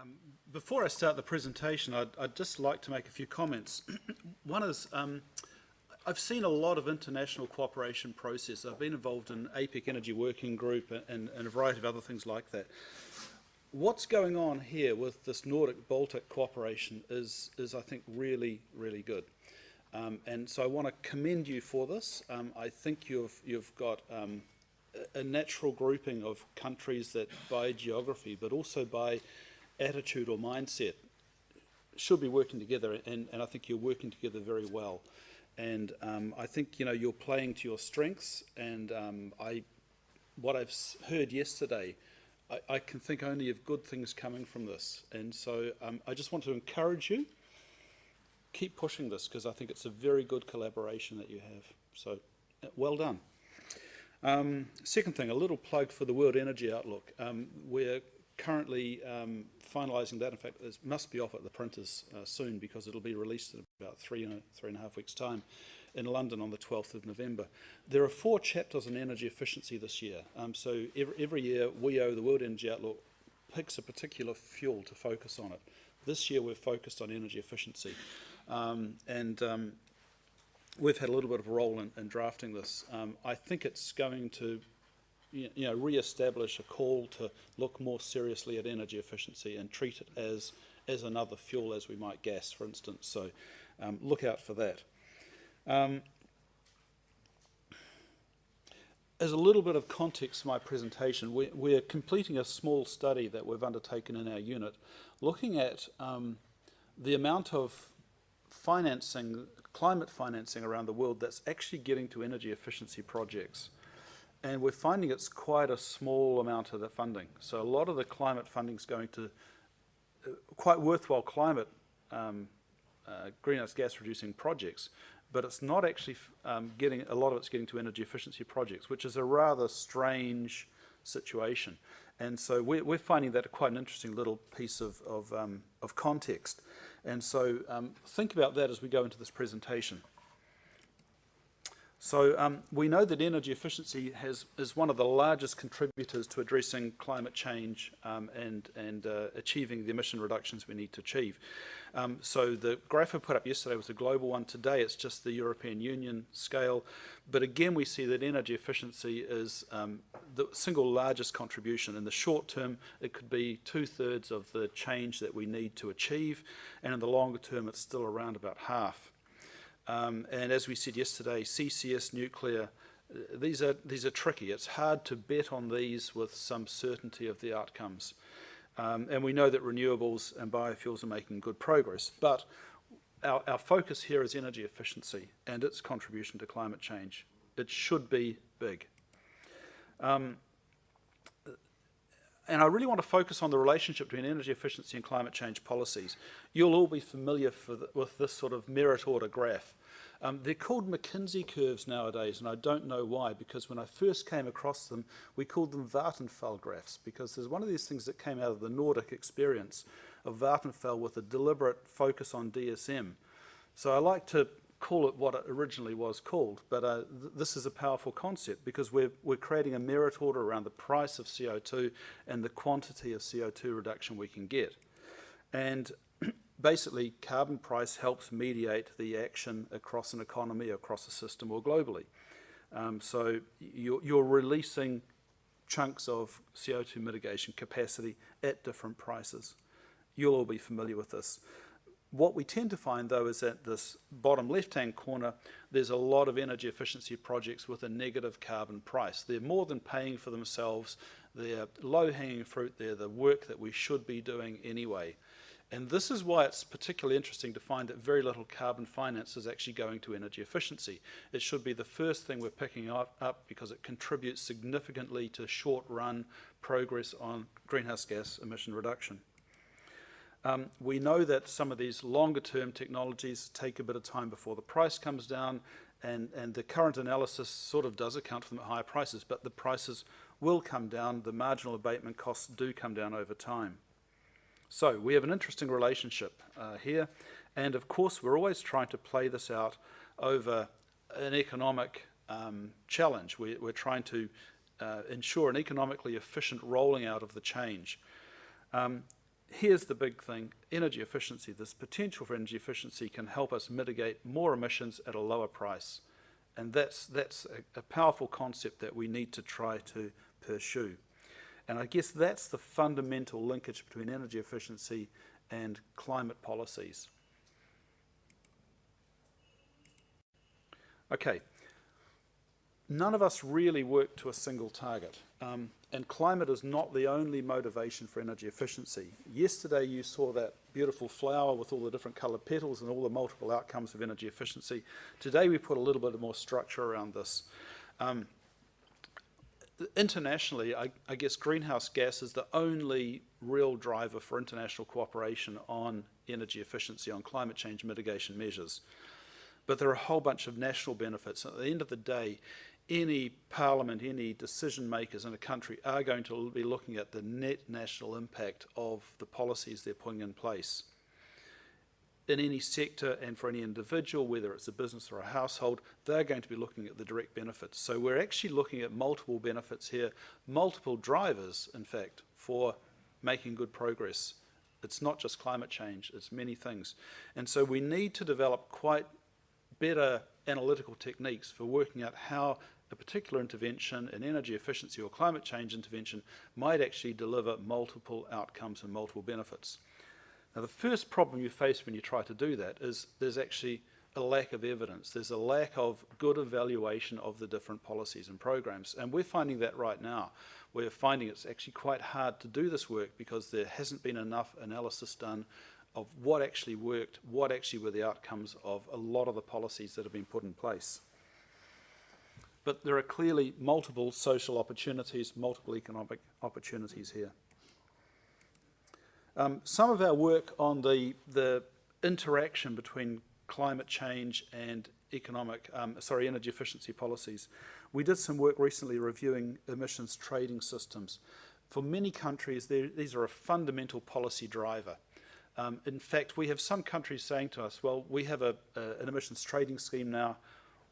Um, before I start the presentation, I'd, I'd, just like to make a few comments. One is, um, I've seen a lot of international cooperation process. I've been involved in APEC Energy Working Group and, and, a variety of other things like that. What's going on here with this Nordic-Baltic cooperation is, is, I think, really, really good. Um, and so I want to commend you for this. Um, I think you've, you've got um, a natural grouping of countries that by geography, but also by attitude or mindset, should be working together, and, and I think you're working together very well. And um, I think you know you're playing to your strengths, and um, I, what I've heard yesterday, I, I, can think only of good things coming from this. And so um, I just want to encourage you, keep pushing this because I think it's a very good collaboration that you have. So well done. Um, second thing, a little plug for the World Energy Outlook. Um, we're currently um, finalising that. In fact, it must be off at the printers uh, soon because it'll be released in about three and, a, three and a half weeks' time in London on the 12th of November. There are four chapters on energy efficiency this year. Um, so every, every year, WEO, the World Energy Outlook, picks a particular fuel to focus on it. This year, we're focused on energy efficiency. Um, and um, we've had a little bit of a role in, in drafting this. Um, I think it's going to you know, re-establish a call to look more seriously at energy efficiency and treat it as, as another fuel as we might gas, for instance. So um, look out for that. Um, as a little bit of context for my presentation, we, we're completing a small study that we've undertaken in our unit looking at um, the amount of financing, climate financing around the world that's actually getting to energy efficiency projects. And we're finding it's quite a small amount of the funding. So a lot of the climate funding is going to uh, quite worthwhile climate um, uh, greenhouse gas reducing projects, but it's not actually um, getting, a lot of it's getting to energy efficiency projects, which is a rather strange situation. And so we're, we're finding that quite an interesting little piece of, of, um, of context. And so um, think about that as we go into this presentation. So um, we know that energy efficiency has, is one of the largest contributors to addressing climate change um, and, and uh, achieving the emission reductions we need to achieve. Um, so the graph I put up yesterday was a global one. Today it's just the European Union scale. But again, we see that energy efficiency is um, the single largest contribution. In the short term, it could be two-thirds of the change that we need to achieve. And in the longer term, it's still around about half. Um, and as we said yesterday, CCS nuclear, uh, these are, these are tricky. It's hard to bet on these with some certainty of the outcomes. Um, and we know that renewables and biofuels are making good progress. But our, our focus here is energy efficiency and its contribution to climate change. It should be big. Um, and I really want to focus on the relationship between energy efficiency and climate change policies. You'll all be familiar the, with this sort of merit order graph. Um, they're called McKinsey curves nowadays, and I don't know why, because when I first came across them, we called them Vattenfall graphs, because there's one of these things that came out of the Nordic experience of Vattenfall with a deliberate focus on DSM. So I like to call it what it originally was called, but uh, th this is a powerful concept because we're, we're creating a merit order around the price of CO2 and the quantity of CO2 reduction we can get. And basically, carbon price helps mediate the action across an economy, across a system, or globally. Um, so you're, you're releasing chunks of CO2 mitigation capacity at different prices. You'll all be familiar with this. What we tend to find though is that this bottom left hand corner there's a lot of energy efficiency projects with a negative carbon price. They're more than paying for themselves, they're low hanging fruit, they're the work that we should be doing anyway. And this is why it's particularly interesting to find that very little carbon finance is actually going to energy efficiency. It should be the first thing we're picking up, up because it contributes significantly to short run progress on greenhouse gas emission reduction. Um, we know that some of these longer term technologies take a bit of time before the price comes down and, and the current analysis sort of does account for them at higher prices, but the prices will come down, the marginal abatement costs do come down over time. So we have an interesting relationship uh, here, and of course we're always trying to play this out over an economic um, challenge. We, are trying to uh, ensure an economically efficient rolling out of the change. Um, here's the big thing, energy efficiency. This potential for energy efficiency can help us mitigate more emissions at a lower price. And that's, that's a, a powerful concept that we need to try to pursue. And I guess that's the fundamental linkage between energy efficiency and climate policies. Okay, none of us really work to a single target. Um, and climate is not the only motivation for energy efficiency. Yesterday you saw that beautiful flower with all the different coloured petals and all the multiple outcomes of energy efficiency. Today we put a little bit more structure around this. Um, internationally, I, I, guess greenhouse gas is the only real driver for international cooperation on energy efficiency, on climate change mitigation measures. But there are a whole bunch of national benefits. At the end of the day, any parliament, any decision makers in a country are going to be looking at the net national impact of the policies they're putting in place. In any sector and for any individual, whether it's a business or a household, they're going to be looking at the direct benefits. So we're actually looking at multiple benefits here, multiple drivers, in fact, for making good progress. It's not just climate change, it's many things. And so we need to develop quite better analytical techniques for working out how a particular intervention, an energy efficiency or climate change intervention, might actually deliver multiple outcomes and multiple benefits. Now the first problem you face when you try to do that is there's actually a lack of evidence. There's a lack of good evaluation of the different policies and programs. And we're finding that right now. We're finding it's actually quite hard to do this work because there hasn't been enough analysis done of what actually worked, what actually were the outcomes of a lot of the policies that have been put in place. But there are clearly multiple social opportunities, multiple economic opportunities here. Um, some of our work on the, the interaction between climate change and economic, um, sorry, energy efficiency policies. We did some work recently reviewing emissions trading systems. For many countries, these are a fundamental policy driver. Um, in fact, we have some countries saying to us, well, we have a, a, an emissions trading scheme now,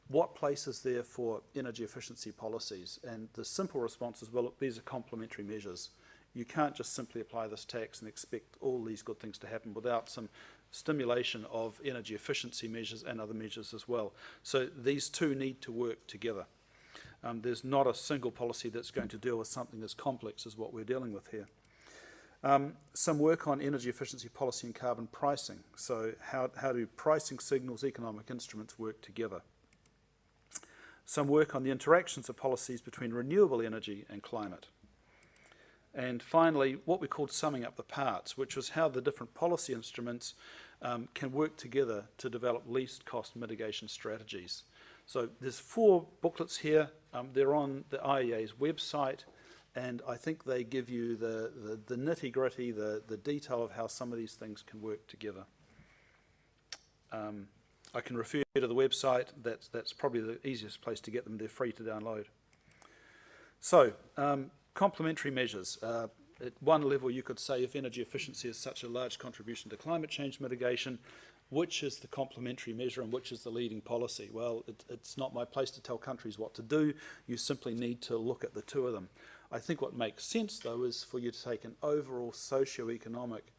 what place is there for energy efficiency policies? And the simple response is, well, look, these are complementary measures. You can't just simply apply this tax and expect all these good things to happen without some stimulation of energy efficiency measures and other measures as well. So these two need to work together. Um, there's not a single policy that's going to deal with something as complex as what we're dealing with here. Um, some work on energy efficiency policy and carbon pricing. So how, how do pricing signals, economic instruments work together? some work on the interactions of policies between renewable energy and climate. And finally, what we called summing up the parts, which was how the different policy instruments um, can work together to develop least cost mitigation strategies. So there's four booklets here. Um, they're on the IEA's website, and I think they give you the, the, the nitty gritty, the, the detail of how some of these things can work together. Um, I can refer you to the website. That's, that's probably the easiest place to get them. They're free to download. So, um, complementary measures. Uh, at one level, you could say if energy efficiency is such a large contribution to climate change mitigation, which is the complementary measure and which is the leading policy? Well, it, it's not my place to tell countries what to do. You simply need to look at the two of them. I think what makes sense, though, is for you to take an overall socio-economic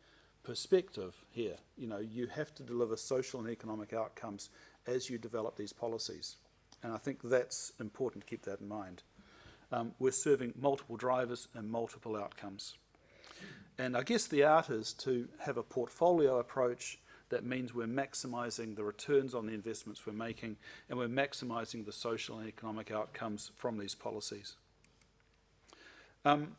perspective here. You know, you have to deliver social and economic outcomes as you develop these policies. And I think that's important to keep that in mind. Um, we're serving multiple drivers and multiple outcomes. And I guess the art is to have a portfolio approach that means we're maximizing the returns on the investments we're making and we're maximizing the social and economic outcomes from these policies. Um,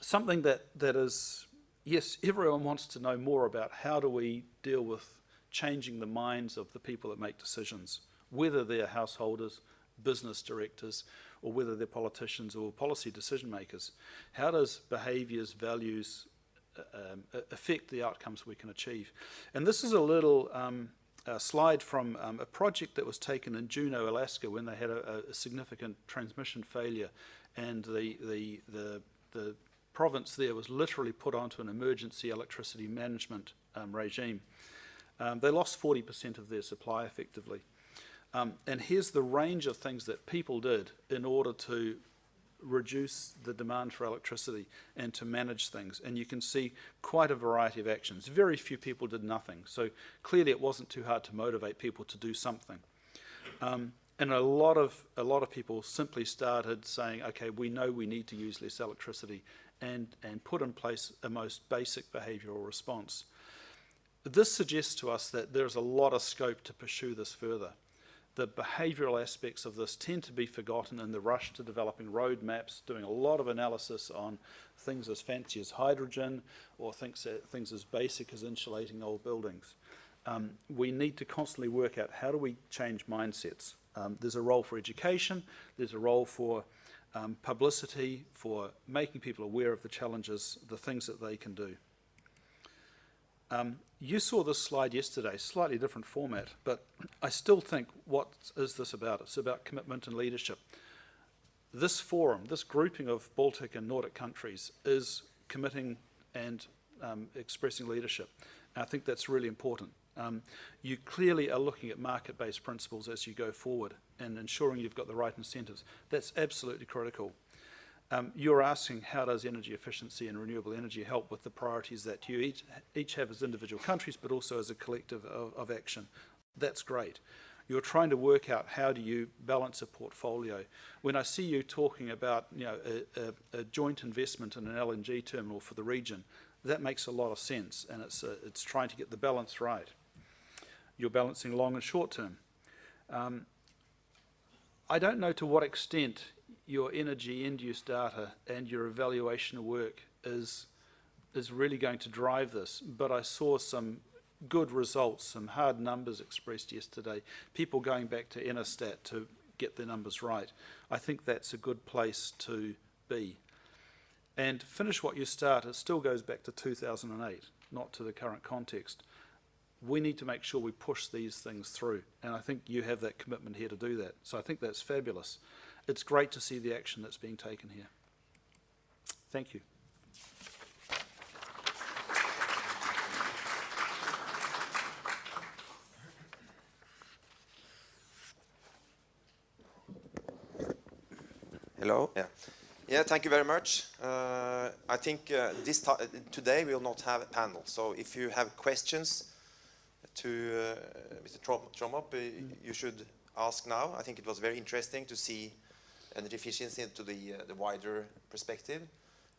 something that, that is yes, everyone wants to know more about how do we deal with changing the minds of the people that make decisions, whether they're householders, business directors, or whether they're politicians or policy decision makers. How does behaviours, values uh, um, affect the outcomes we can achieve? And this is a little um, a slide from um, a project that was taken in Juneau, Alaska when they had a, a significant transmission failure and the, the, the, the province there was literally put onto an emergency electricity management um, regime. Um, they lost 40% of their supply effectively. Um, and here's the range of things that people did in order to reduce the demand for electricity and to manage things. And you can see quite a variety of actions. Very few people did nothing. So clearly it wasn't too hard to motivate people to do something. Um, and a lot of a lot of people simply started saying, okay, we know we need to use less electricity and, and put in place a most basic behavioural response. This suggests to us that there's a lot of scope to pursue this further. The behavioural aspects of this tend to be forgotten in the rush to developing roadmaps, doing a lot of analysis on things as fancy as hydrogen or things, things as basic as insulating old buildings. Um, we need to constantly work out how do we change mindsets. Um, there's a role for education, there's a role for um, publicity, for making people aware of the challenges, the things that they can do. Um, you saw this slide yesterday, slightly different format, but I still think what is this about? It's about commitment and leadership. This forum, this grouping of Baltic and Nordic countries is committing and um, expressing leadership. And I think that's really important. Um, you clearly are looking at market-based principles as you go forward and ensuring you've got the right incentives. That's absolutely critical. Um, you're asking how does energy efficiency and renewable energy help with the priorities that you each, each have as individual countries but also as a collective of, of action. That's great. You're trying to work out how do you balance a portfolio. When I see you talking about you know, a, a, a joint investment in an LNG terminal for the region, that makes a lot of sense and it's, uh, it's trying to get the balance right. You're balancing long and short term. Um, I don't know to what extent your energy end-use data and your evaluation of work is is really going to drive this. But I saw some good results, some hard numbers expressed yesterday, people going back to Enerstat to get their numbers right. I think that's a good place to be. And finish what you start, it still goes back to 2008, not to the current context we need to make sure we push these things through. And I think you have that commitment here to do that. So I think that's fabulous. It's great to see the action that's being taken here. Thank you. Hello. Yeah. Yeah, thank you very much. Uh, I think uh, this today we will not have a panel. So if you have questions, to uh, Mr. Tromop, mm. you should ask now. I think it was very interesting to see energy efficiency into the, uh, the wider perspective.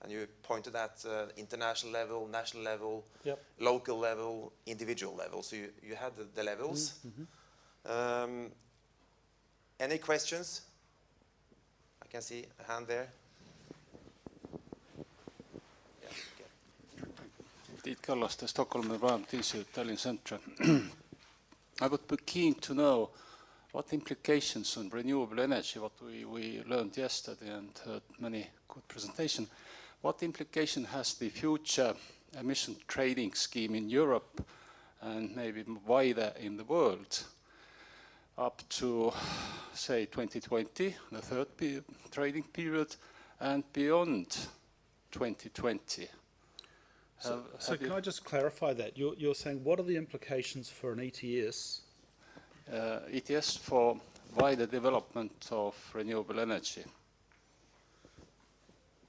And you pointed at uh, international level, national level, yep. local level, individual level. So you, you had the, the levels. Mm -hmm. um, any questions? I can see a hand there. Tiit Kallaste, Stockholm Environment Institute, Tallinn Centre. I would be keen to know what implications on renewable energy, what we, we learned yesterday and heard many good presentation, what implication has the future emission trading scheme in Europe and maybe wider in the world up to, say, 2020, the third pe trading period, and beyond 2020? So, so can I just clarify that? You're, you're saying what are the implications for an ETS? Uh, ETS for wider development of renewable energy.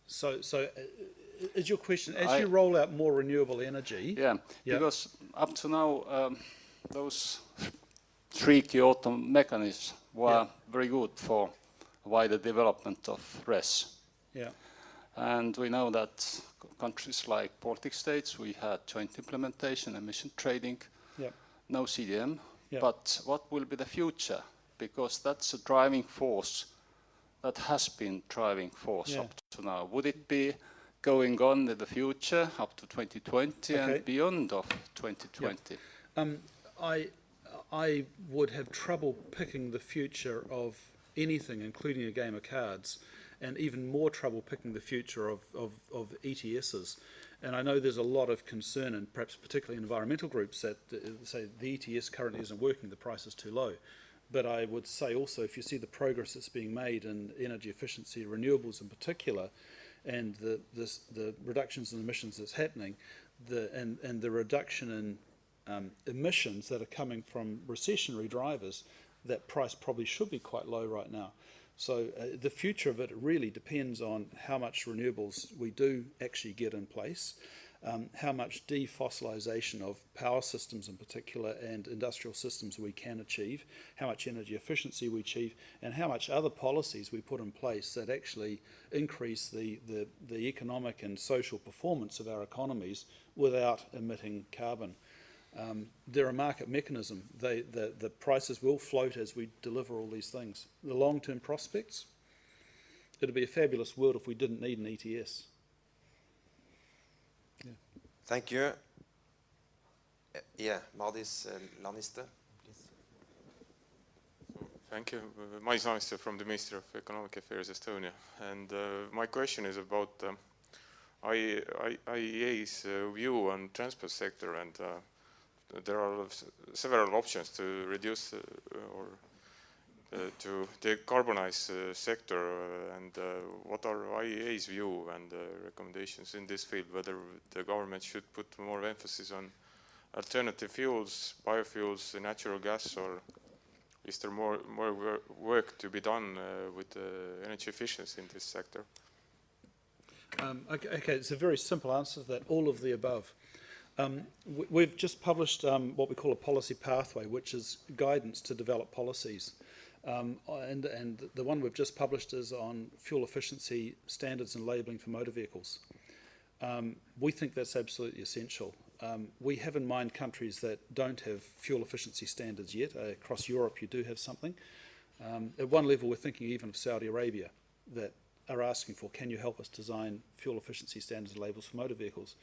So, so uh, is your question, as I, you roll out more renewable energy? Yeah, yep. because up to now, um, those three Kyoto mechanisms were yep. very good for wider development of RES. Yeah. And we know that countries like Baltic states, we had joint implementation, emission trading, yep. no CDM. Yep. But what will be the future? Because that's a driving force that has been driving force yeah. up to now. Would it be going on in the future up to 2020 okay. and beyond of 2020? Yep. Um, I, I would have trouble picking the future of anything, including a game of cards, and even more trouble picking the future of, of, of ETSs. And I know there's a lot of concern, and perhaps particularly environmental groups, that uh, say the ETS currently isn't working, the price is too low. But I would say also, if you see the progress that's being made in energy efficiency, renewables in particular, and the, this, the reductions in emissions that's happening, the, and, and the reduction in um, emissions that are coming from recessionary drivers, that price probably should be quite low right now. So uh, the future of it really depends on how much renewables we do actually get in place, um, how much defossilisation of power systems in particular and industrial systems we can achieve, how much energy efficiency we achieve, and how much other policies we put in place that actually increase the, the, the economic and social performance of our economies without emitting carbon. Um, they're a market mechanism. They, the, the prices will float as we deliver all these things. The long-term prospects, it'd be a fabulous world if we didn't need an E ETS. Thank you. Uh, Yeah, Madis uh, Laaniste, please. Thank you. Uh, Madis Laaniste from the Ministry of Economic Affairs Estonia. And uh, my question is about um, I, I, IEA's uh, view on transport sector and uh, there are several options to reduce uh, or uh, to decarbonize uh, sector and what are IEA's view and recommendations in this field, whether the government should put more emphasis on alternative fuels, biofuels, natural gas or is there more more wor- work to be done with energy efficiency in this sector? Um, okay, okay, it's a very simple answer to that, all of the above. Um, we, we've just published um, what we call a policy pathway, which is guidance to develop policies. Um, and, and the one we've just published is on fuel efficiency standards and labelling for motor vehicles. Um, we think that's absolutely essential. Um, we have in mind countries that don't have fuel efficiency standards yet. Uh, across Europe, you do have something. Um, at one level, we're thinking even of Saudi Arabia that are asking for, can you help us design fuel efficiency standards and labels for motor vehicles?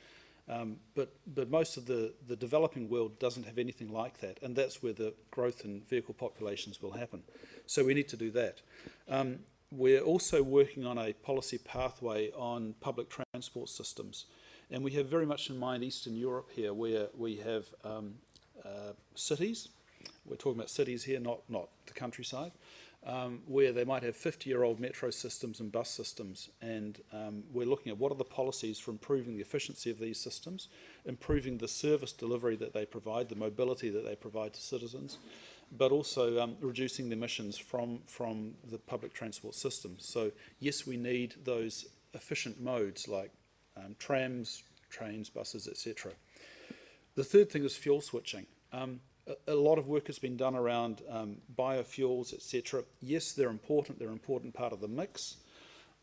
Um, but, but most of the, the developing world doesn't have anything like that, and that's where the growth in vehicle populations will happen. So we need to do that. Um, we're also working on a policy pathway on public transport systems, and we have very much in mind Eastern Europe here, where we have um, uh, cities. We're talking about cities here, not, not the countryside um, where they might have 50-year-old metro systems and bus systems, and um, we're looking at what are the policies for improving the efficiency of these systems, improving the service delivery that they provide, the mobility that they provide to citizens, but also um, reducing the emissions from, from the public transport system. So yes, we need those efficient modes like um, trams, trains, buses, etc. The third thing is fuel switching. Um, a, lot of work has been done around um, biofuels, etc. Yes, they're important. They're an important part of the mix.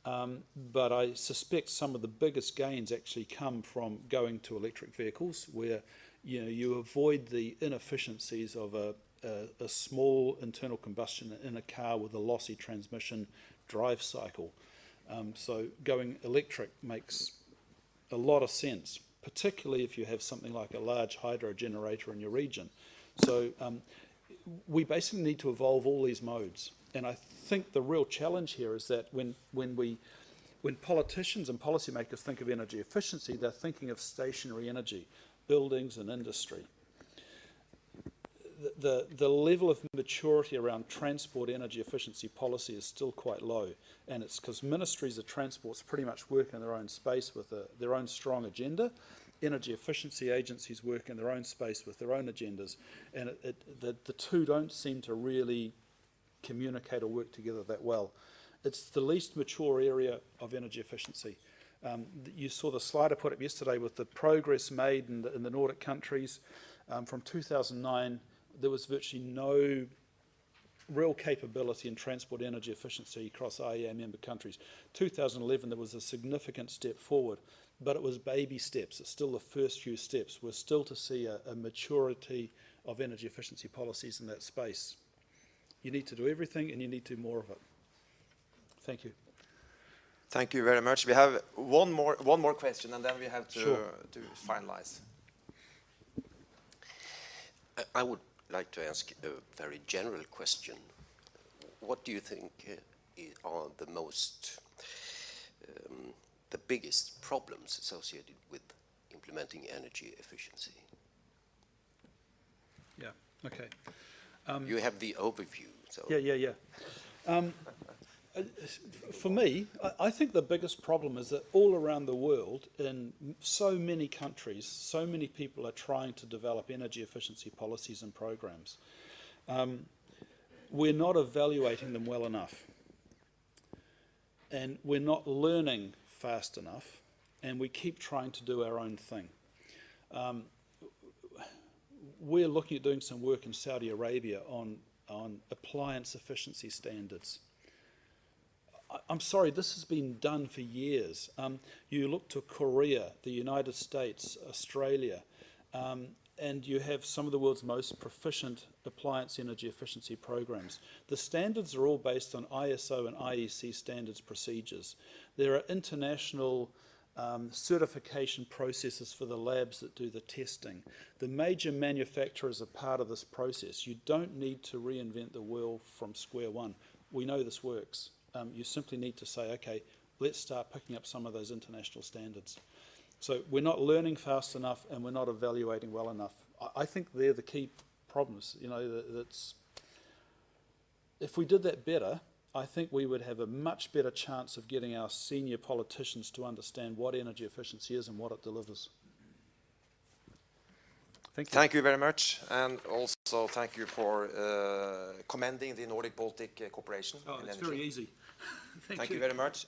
Um, but I suspect some of the biggest gains actually come from going to electric vehicles, where you know you avoid the inefficiencies of a, a, a small internal combustion in a car with a lossy transmission drive cycle. Um, so going electric makes a lot of sense, particularly if you have something like a large hydro generator in your region. So um, we basically need to evolve all these modes. And I think the real challenge here is that when, when, we, when politicians and policymakers think of energy efficiency, they're thinking of stationary energy, buildings and industry. The, the, level of maturity around transport energy efficiency policy is still quite low. And it's because ministries of transports pretty much work in their own space with a, their own strong agenda. Energy efficiency agencies work in their own space with their own agendas. And it, it, the, the two don't seem to really communicate or work together that well. It's the least mature area of energy efficiency. Um, you saw the slide I put up yesterday with the progress made in the, in the Nordic countries. Um, from 2009, there was virtually no real capability in transport energy efficiency across IEA member countries. 2011, there was a significant step forward, but it was baby steps. It's still the first few steps. We're still to see a, a maturity of energy efficiency policies in that space. You need to do everything and you need to do more of it. Thank you. Thank you very much. We have one more, one more question, and then we have to, Sure. to finalize. I- would like to ask a very general question. What do you think uh, are the most, um, the biggest problems associated with implementing energy efficiency? Yeah, okay. You have the overview, so. Yeah, yeah, yeah. Um, uh, for me, I, I think the biggest problem is that all around the world, in so many countries, so many people are trying to develop energy efficiency policies and programs. Um, we're not evaluating them well enough. and we're not learning fast enough, and we keep trying to do our own thing. Um, we're looking at doing some work in Saudi Arabia on, on appliance efficiency standards. I'm sorry, this has been done for years. Um, you look to Korea, the United States, Australia, um, and you have some of the world's most proficient appliance energy efficiency programs. The standards are all based on ISO and IEC standards procedures. There are international um, certification processes for the labs that do the testing. The major manufacturers are part of this process. You don't need to reinvent the wheel from square one. We know this works. Um, you simply need to say, okay, let's start picking up some of those international standards. So we're not learning fast enough and we're not evaluating well enough. I, I think they're the key problems. You know, that, that's if we did that better, I think we would have a much better chance of getting our senior politicians to understand what energy efficiency is and what it delivers. Thank you. Thank you very much, and also thank you for uh, commending the Nordic Baltic uh, cooperation. Oh, in it's energy. very easy. Thank, Thank you very much.